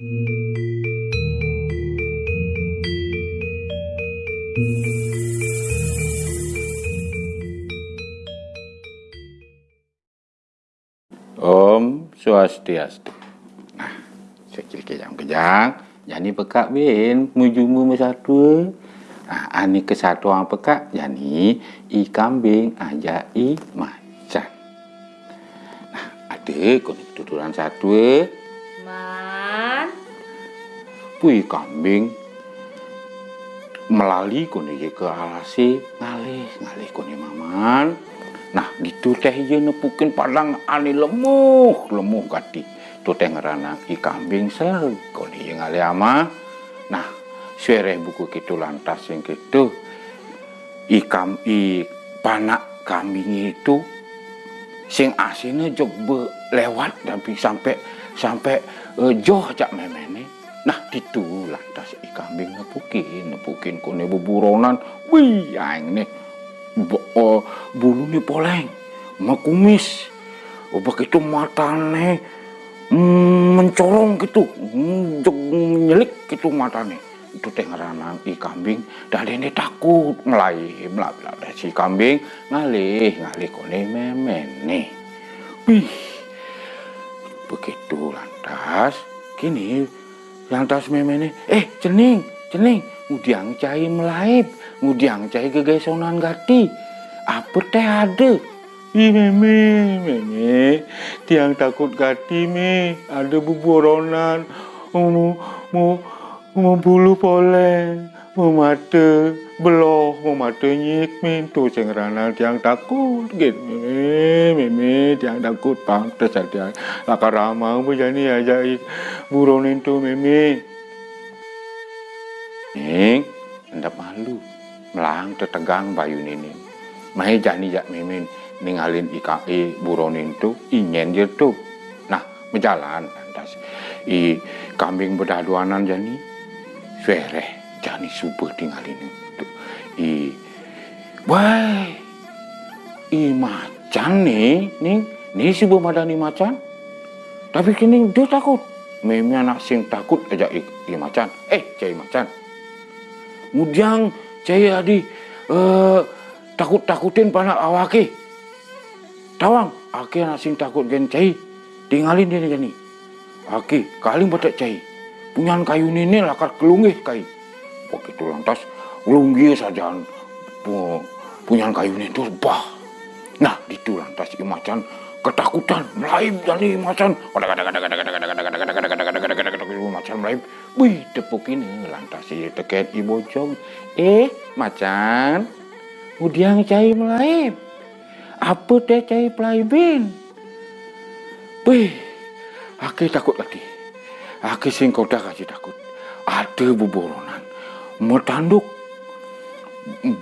Om Swastiastu. Nah, sekil kejang kejang, jadi pekak bin, mujumu mesatu. Nah, ani kesatuan pekak, jadi i kambing aja i macan. Nah, ada konik tuturan satu. Pui kambing. Melali kone je ke alasi ngalih ngalih kone maman. Nah gitu teh je nepukin padang ani lemuh lemuh gati. Tu teh ngerana i kambing selalu kone je ngalih ama. Nah suere buku kitu lantas yang kitu. I kam i panak kambing itu sing asine jog be lewat tapi sampai sampai uh, joh cak Nah, itu lantas i kambing nepukin, nepukin kone beburonan. Wih, yang nih. Bo, oh, bulu nih poleng, makumis. Oh, begitu matane mm, mencorong gitu, mm, jog nyelik gitu matane. Itu teh ngerana i kambing, dan ini takut melai, melai. Si kambing ngalih, ngalih kone memen nih. Wih, begitu lantas, kini yang tas memene eh cening cening ngudiang cai melaib. Ngudiang cai gegesonan gati apa teh ada Ih meme, meme, tiang takut gati me, ada buboronan, mau mau mau bulu poleng, mau mata beloh, mau mata nyik men, tu sing rana tiang takut, gitu meme, meme, tiang takut bang, terus tiang lakar ramah, berjani aja buronin tu meme. Ning, ndak malu, melang tetegang bayu nini. Mahe jani jak mimin ningalin IKI buronin tu inyen je tu. Nah, berjalan lantas. I kambing berdaduanan jani, suere jani subuh tinggalin tu. I, wah, i macan nih, nih, nih subuh madani macan. Tapi kini dia takut. Mimi anak sing takut aja i, i macan. Eh, cai macan. Kemudian saya adi uh, takut-takutin panak awaki. Tawang, aki anak sing takut gen cai. Tinggalin dia jani. Aki, kali batak cai. Punyan kayu ini lakar kelunggih kai. Begitu lantas, kelunggih saja punyan kayu ini tu bah. Nah, itu lantas imacan ketakutan melaib dari macan. Macan melaib. Wih, tepuk ini lantas si teket ibu jong. Eh, macan. Udiang cai melaib. Apa teh cai pelaibin? Wih, aku takut lagi. Aku sing kau dah kasih takut. Ada buboronan. Metanduk.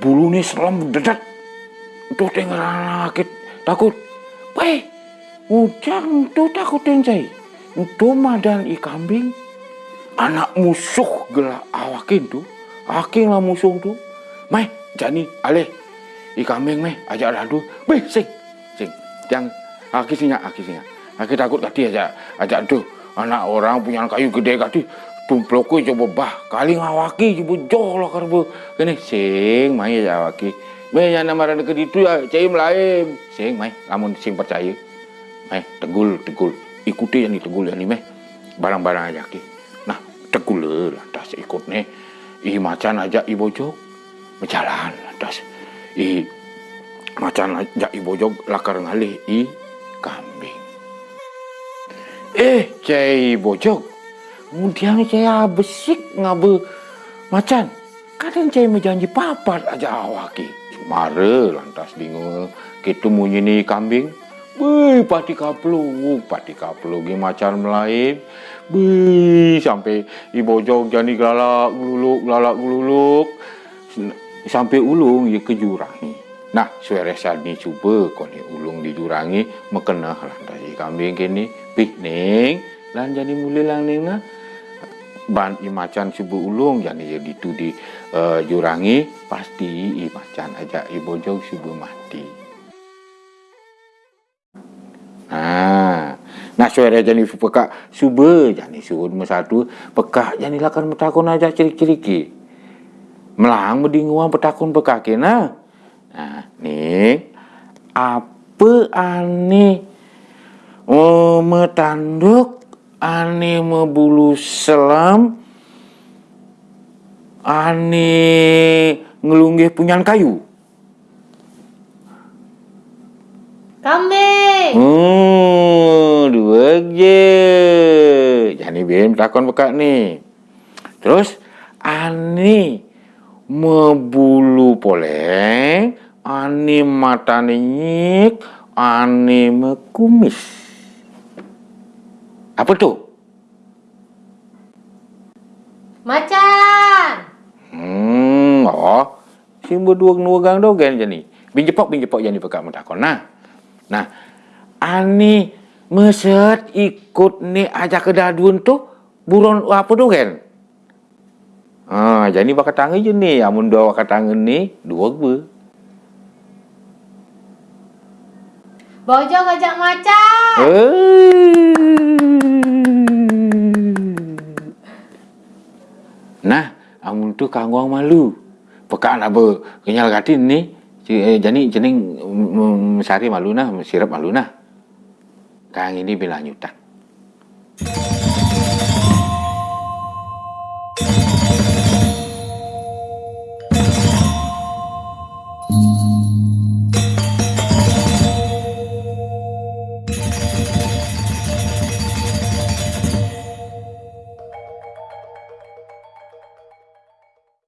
Bulu ni selam dedat. Tuh sakit takut. Weh, ujang tu takutin saya. Itu madan i kambing. Anak musuh gelak awakin tu. Aking lah musuh tu. Mai, jani, alih. I kambing meh, ajak radu. Weh, sing, sing. Yang, aki singa, aki singa. Aki takut kati aja, ajak tu. Anak orang punya kayu gede kati. Tumplokku coba bah. Kali ngawaki coba joh lah karbu. Kini, sing, mai aja awaki. Meh yang nama ke itu ya, cai melaim. Sing, mai, lamun sing percaya. Mai, tegul, tegul. Ikuti yang tegul yang ni, meh. Barang-barang aja ki. Nah, tegul lah, lantas ikut nih. I macan aja i bojok. Berjalan, lantas. I macan aja i bojok lakar ngalih i kambing. Eh, cai bojok. Kemudian cai besik ngabe macan. Kadang cai menjanji papat aja awaki. Mare lantas bingung kita munyi ni kambing. Wih, pati kapluk, pati kapluk gi macan melain. Wih, sampai ibu jog jani galak gululuk, galak gululuk. Sampai ulung ya ke jurang ni. Nah, suara sani cuba koni ulung di jurangi mekena lantas kambing kini piknik lan jadi mulai lang nina ban i macan cuba ulung jadi jadi tu di uh, jurangi pasti i macan aja i bojong subuh mati. Nah, Nah suara jani pekak suba jani nomor satu pekak jani lakan metakun aja cirik-ciriki. Melang bedinguan petakun pekak kena. Nah, ni apa ane oh, metanduk ane membulu selam ane ngelunggih punyan kayu. Kambing. Hmm, dua je. Jadi bim takon bekak ni. Terus ani membulu poleng, ani mata nyik, ani mekumis. Apa tu? Macan. Hmm, oh. Si berdua nuagang dogen jadi. Bin jepok bin jepok jadi bekak mentakon nah. Nah, ani meset ikut ni ajak ke dadun tu buron apa tu kan? Ah, jadi bakal tangan je ni. Amun dua bakal tangan ni, dua ke? Bojong ajak macan. Eh. Nah, kangwang malu. Pekak nak ber kenyal gatin ni. Ci- eh, Jadi jening mm, sari malu nah, sirap malu nah. Kang ini bila nyutak.